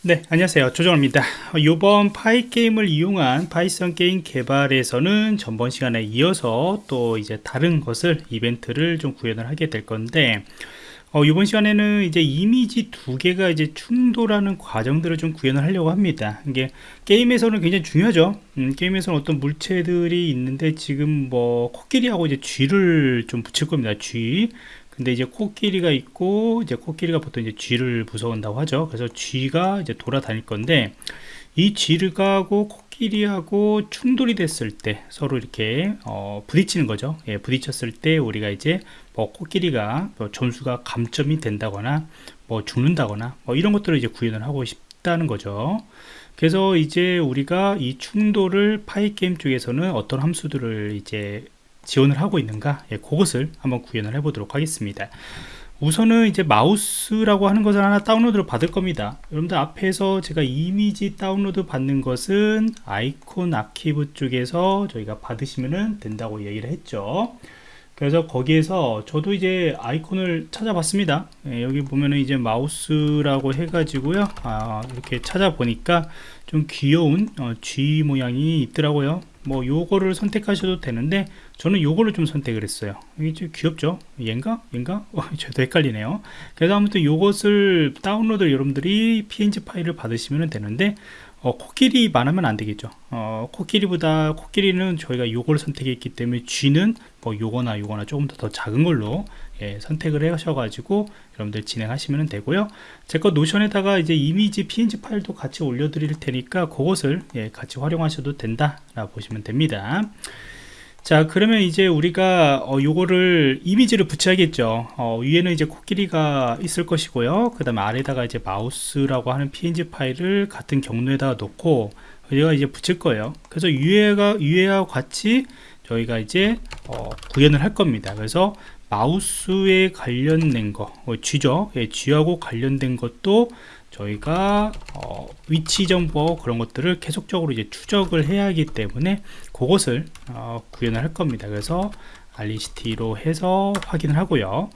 네 안녕하세요. 조정입니다. 이번 Pygame을 이용한 파이썬 게임 개발에서는 전번 시간에 이어서 또 이제 다른 것을 이벤트를 좀 구현을 하게 될 건데 어, 이번 시간에는 이제 이미지 두 개가 이제 충돌하는 과정들을 좀 구현을 하려고 합니다. 이게 게임에서는 굉장히 중요하죠. 음, 게임에서는 어떤 물체들이 있는데 지금 뭐 코끼리하고 이제 쥐를 좀 붙일 겁니다. 쥐 근데 이제 코끼리가 있고 이제 코끼리가 보통 이제 쥐를 무서운다고 하죠. 그래서 쥐가 이제 돌아다닐 건데 이 쥐하고 코끼리하고 충돌이 됐을 때 서로 이렇게 어, 부딪히는 거죠. 예, 부딪혔을 때 우리가 이제 뭐 코끼리가 뭐 점수가 감점이 된다거나 뭐 죽는다거나 뭐 이런 것들을 이제 구현을 하고 싶다는 거죠. 그래서 이제 우리가 이 충돌을 Pygame 쪽에서는 어떤 함수들을 이제 지원을 하고 있는가? 예, 그것을 한번 구현을 해 보도록 하겠습니다. 우선은 이제 mouse라고 하는 것을 하나 다운로드를 받을 겁니다. 여러분들 앞에서 제가 이미지 다운로드 받는 것은 Icon Archive 쪽에서 저희가 받으시면 된다고 얘기를 했죠 그래서 거기에서 저도 이제 아이콘을 찾아봤습니다. 예, 여기 보면은 이제 마우스라고 해 가지고요. 아, 이렇게 찾아보니까 좀 귀여운 어, G 모양이 있더라고요. 뭐 요거를 선택하셔도 되는데 저는 요거를 좀 선택을 했어요. 이게 좀 귀엽죠? 얘인가? 얘인가? 어, 저도 헷갈리네요. 그래서 아무튼 요것을 다운로드 여러분들이 png 파일을 받으시면 되는데 어, 코끼리만 하면 안 되겠죠. 어, 코끼리보다 코끼리는 저희가 요걸 선택했기 때문에 쥐는 뭐 요거나 요거나 조금 더, 더 작은 걸로 예, 선택을 하셔가지고 여러분들 진행하시면 되고요. 제 거 노션에다가 이제 이미지 png 파일도 같이 올려 드릴 테니까 그것을 예, 같이 활용하셔도 된다 라 보시면 됩니다 자 그러면 이제 우리가 어, 요거를 이미지를 붙여야겠죠. 어, 위에는 이제 코끼리가 있을 것이고요. 그 다음에 아래다가 이제 마우스라고 하는 png 파일을 같은 경로에다가 놓고 여기가 이제 붙일 거예요. 그래서 위에가 위에와 같이 저희가 이제 어, 구현을 할 겁니다. 그래서 마우스에 관련된 거 어, G죠? 예, G하고 관련된 것도 저희가 어, 위치 정보 그런 것들을 계속적으로 이제 추적을 해야 하기 때문에 그것을 어, 구현을 할 겁니다. 그래서 알리시티로 해서 확인을 하고요.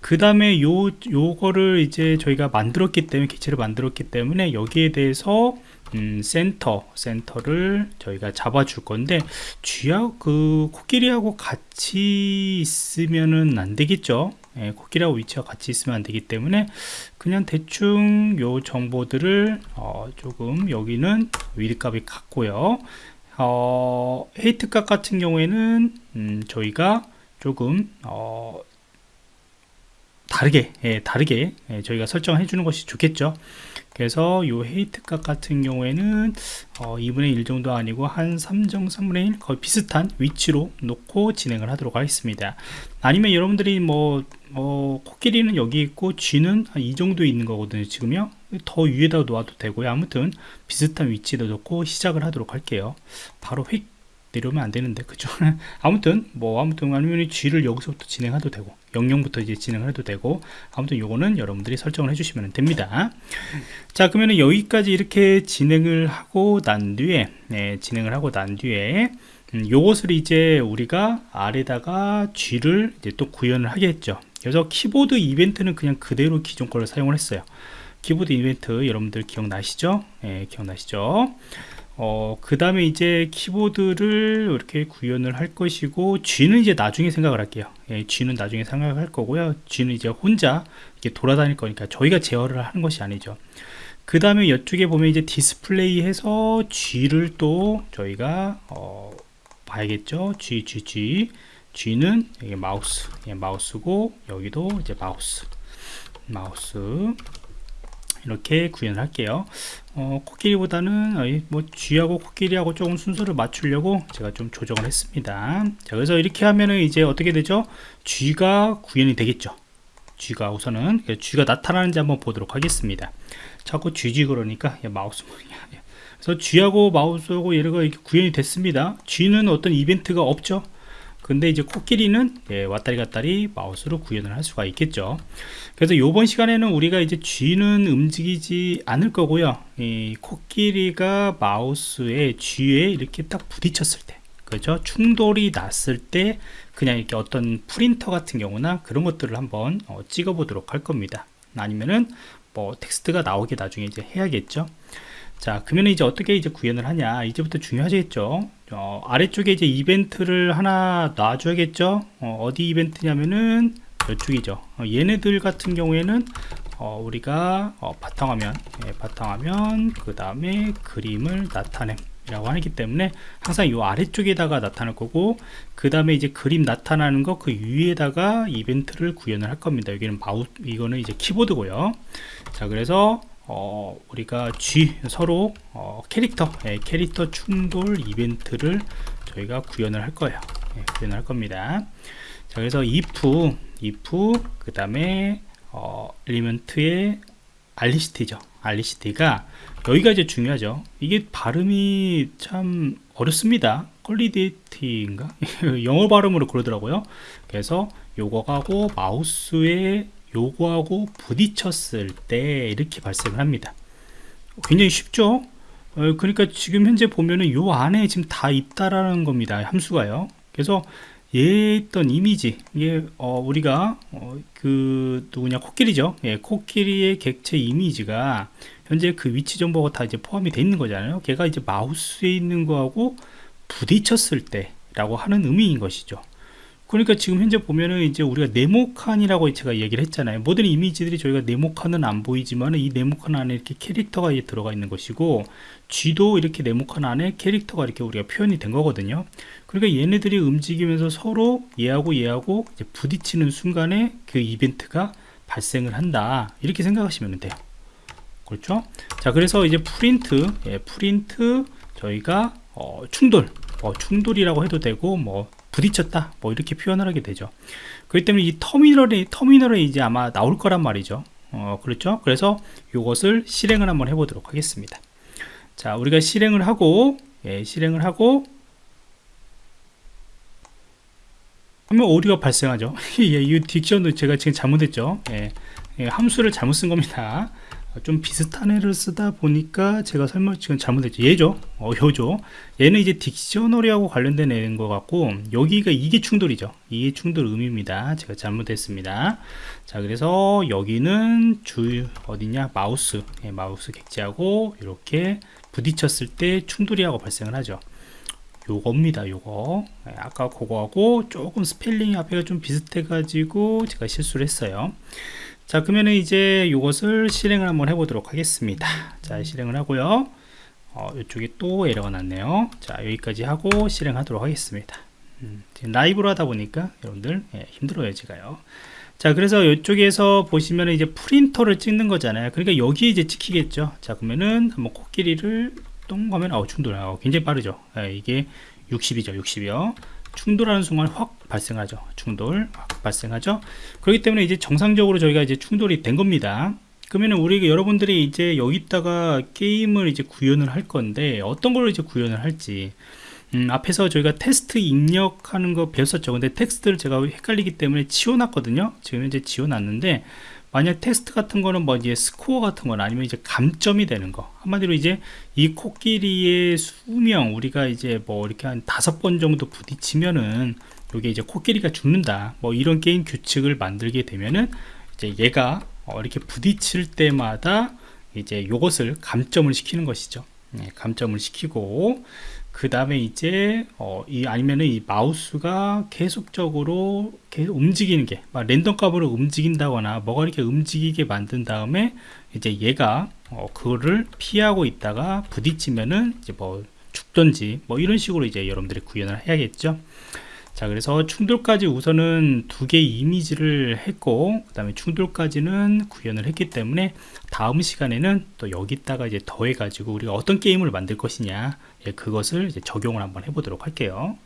그 다음에 요 요거를 이제 저희가 만들었기 때문에 기체를 만들었기 때문에 여기에 대해서 음, 센터 센터를 저희가 잡아 줄 건데 쥐하고 그 코끼리하고 같이 있으면은 안 되겠죠 예, 코끼리하고 위치가 같이 있으면 안 되기 때문에 그냥 대충 요 정보들을 어, 조금 여기는 width 값이 같고요. 어, height 값 같은 경우에는 음, 저희가 조금 어, 다르게 예, 다르게 예, 저희가 설정해 주는 것이 좋겠죠. 그래서 요 헤이트 값 같은 경우에는 어, 2분의 1 정도 아니고 한 3정 3분의 1 거의 비슷한 위치로 놓고 진행을 하도록 하겠습니다. 아니면 여러분들이 뭐 어, 코끼리는 여기 있고 쥐는 한 이 정도 있는 거거든요 지금요. 더 위에다 놓아도 되고요. 아무튼 비슷한 위치에 놓고 시작을 하도록 할게요. 바로 휙 내려오면 안 되는데 그죠? 아무튼 뭐 아무튼 아니면 쥐를 여기서부터 진행해도 되고 00부터 이제 진행을 해도 되고 아무튼 요거는 여러분들이 설정을 해주시면 됩니다 자 그러면 여기까지 이렇게 진행을 하고 난 뒤에 네, 진행을 하고 난 뒤에 음, 요것을 이제 우리가 아래다가 G를 이제 또 구현을 하겠죠 그래서 키보드 이벤트는 그냥 그대로 기존 거를 사용을 했어요 키보드 이벤트 여러분들 기억나시죠? 네, 기억나시죠? 어, 그 다음에 이제 키보드를 이렇게 구현을 할 것이고 G는 이제 나중에 생각을 할게요. 예, G는 나중에 생각할 거고요. G는 이제 혼자 이렇게 돌아다닐 거니까 저희가 제어를 하는 것이 아니죠. 그 다음에 이쪽에 보면 이제 디스플레이 해서 쥐를 또 저희가 어, 봐야겠죠? G, G, G. G는 여기 마우스 예, mouse고 여기도 이제 mouse mouse 이렇게 구현을 할게요. 어, 코끼리보다는 뭐 쥐하고 코끼리하고 조금 순서를 맞추려고 제가 좀 조정을 했습니다. 자 그래서 이렇게 하면은 이제 어떻게 되죠? 쥐가 구현이 되겠죠. 쥐가 우선은 쥐가 나타나는지 한번 보도록 하겠습니다. 자꾸 쥐지 그러니까 마우스 그래서 쥐하고 마우스하고 얘가 이렇게 구현이 됐습니다. 쥐는 어떤 이벤트가 없죠 근데 이제 코끼리는 예, 왔다리 갔다리 마우스로 구현을 할 수가 있겠죠. 그래서 이번 시간에는 우리가 이제 쥐는 움직이지 않을 거고요. 이 코끼리가 마우스에 쥐에 이렇게 딱 부딪혔을 때 그죠? 충돌이 났을 때 그냥 이렇게 어떤 프린터 같은 경우나 그런 것들을 한번 어, 찍어 보도록 할 겁니다. 아니면은 뭐 텍스트가 나오게 나중에 이제 해야겠죠 자 그러면 이제 어떻게 이제 구현을 하냐? 이제부터 중요하겠죠? 어, 아래쪽에 이제 이벤트를 하나 놔줘야겠죠? 어, 디 이벤트냐면은 이쪽이죠. 어, 얘네들 같은 경우에는 어, 우리가 어, 바탕화면 예, 바탕화면 그 다음에 그림을 나타냄 이라고 하기 때문에 항상 이 아래쪽에다가 나타날 거고 그 다음에 이제 그림 나타나는 거 그 위에다가 이벤트를 구현을 할 겁니다. 여기는 마우 이거는 이제 키보드고요. 자 그래서 어, 우리가 G 서로 어, 캐릭터 예, 캐릭터 충돌 이벤트를 저희가 구현을 할 거예요. 예, 구현을 할 겁니다. 자 그래서 if if 그 다음에 어, 엘리먼트의 알리시티죠. 알리시티가 여기가 이제 중요하죠. 이게 발음이 참 어렵습니다. 퀄리디티인가? 영어 발음으로 그러더라고요. 그래서 요거하고 마우스에 요거하고 부딪혔을 때 이렇게 발생을 합니다. 굉장히 쉽죠? 어, 그러니까 지금 현재 보면은 요 안에 지금 다 있다라는 겁니다. 함수가요. 그래서 얘 있던 이미지 이게 어, 우리가 어, 그 누구냐 코끼리죠? 예, 코끼리의 객체 이미지가 현재 그 위치 정보가 다 이제 포함이 되어 있는 거잖아요. 걔가 이제 마우스에 있는 거하고 부딪혔을 때 라고 하는 의미인 것이죠 그러니까 지금 현재 보면은 이제 우리가 네모칸이라고 제가 얘기를 했잖아요. 모든 이미지들이 저희가 네모칸은 안 보이지만 이 네모칸 안에 이렇게 캐릭터가 들어가 있는 것이고 쥐도 이렇게 네모칸 안에 캐릭터가 이렇게 우리가 표현이 된 거거든요. 그러니까 얘네들이 움직이면서 서로 얘하고 얘하고 부딪히는 순간에 그 이벤트가 발생을 한다. 이렇게 생각하시면 돼요. 그렇죠? 자 그래서 이제 프린트 예, 프린트 저희가 어, 충돌 어, 충돌이라고 해도 되고 뭐 부딪혔다. 뭐 이렇게 표현을 하게 되죠. 그렇기 때문에 이 터미널에 터미널에 이제 아마 나올 거란 말이죠. 어, 그렇죠? 그래서 이것을 실행을 한번 해보도록 하겠습니다. 자 우리가 실행을 하고 예, 실행을 하고 하면 오류가 발생하죠. 예, 이 딕션도 제가 지금 잘못했죠. 예, 예, 함수를 잘못 쓴 겁니다 좀 비슷한 애를 쓰다 보니까 제가 설명 지금 잘못했죠 얘죠. 어, 요죠. 얘는 이제 딕셔너리하고 관련된 애인 것 같고 여기가 이게 충돌이죠. 이게 충돌 의미입니다. 제가 잘못했습니다. 자 그래서 여기는 주 어디냐? 마우스. 예, 마우스 객지하고 이렇게 부딪혔을 때 충돌이하고 발생을 하죠. 요겁니다 요거. 예, 아까 그거하고 조금 스펠링 앞에가 좀 비슷해 가지고 제가 실수를 했어요 자 그러면 이제 이것을 실행을 한번 해보도록 하겠습니다. 자 실행을 하고요. 어, 이쪽에 또 에러가 났네요. 자 여기까지 하고 실행하도록 하겠습니다. 음, 라이브로 하다 보니까 여러분들 예, 힘들어요 제가요. 자 그래서 이쪽에서 보시면 이제 print를 찍는 거잖아요. 그러니까 여기에 이제 찍히겠죠. 자 그러면은 한번 코끼리를 똥 가면 아우 충돌. 아 굉장히 빠르죠. 예, 이게 60이죠 60이요 충돌하는 순간 확 발생하죠. 충돌 확 발생하죠. 그렇기 때문에 이제 정상적으로 저희가 이제 충돌이 된 겁니다. 그러면 우리 여러분들이 이제 여기다가 게임을 이제 구현을 할 건데 어떤 걸로 이제 구현을 할지. 음, 앞에서 저희가 텍스트 입력하는 거 배웠었죠. 근데 텍스트를 제가 헷갈리기 때문에 지워놨거든요. 지금 이제 지워놨는데 만약 텍스트 같은 거는 뭐 이제 스코어 같은 거나 아니면 이제 감점이 되는 거. 한마디로 이제 이 코끼리의 수명 우리가 이제 뭐 이렇게 한 다섯 번 정도 부딪히면은 이게 이제 코끼리가 죽는다. 뭐 이런 게임 규칙을 만들게 되면은 이제 얘가 어 이렇게 부딪힐 때마다 이제 요것을 감점을 시키는 것이죠. 네, 감점을 시키고 그 다음에 이제 어, 이 아니면은 이 마우스가 계속적으로 계속 움직이는 게 랜덤 값으로 움직인다거나 뭐가 이렇게 움직이게 만든 다음에 이제 얘가 어, 그거를 피하고 있다가 부딪히면은 이제 뭐 죽던지 뭐 이런 식으로 이제 여러분들이 구현을 해야겠죠 자 그래서 충돌까지 우선은 두 개의 이미지를 했고 그 다음에 충돌까지는 구현을 했기 때문에 다음 시간에는 또 여기다가 이제 더해 가지고 우리가 어떤 게임을 만들 것이냐 예, 그것을 적용을 한번 해보도록 할게요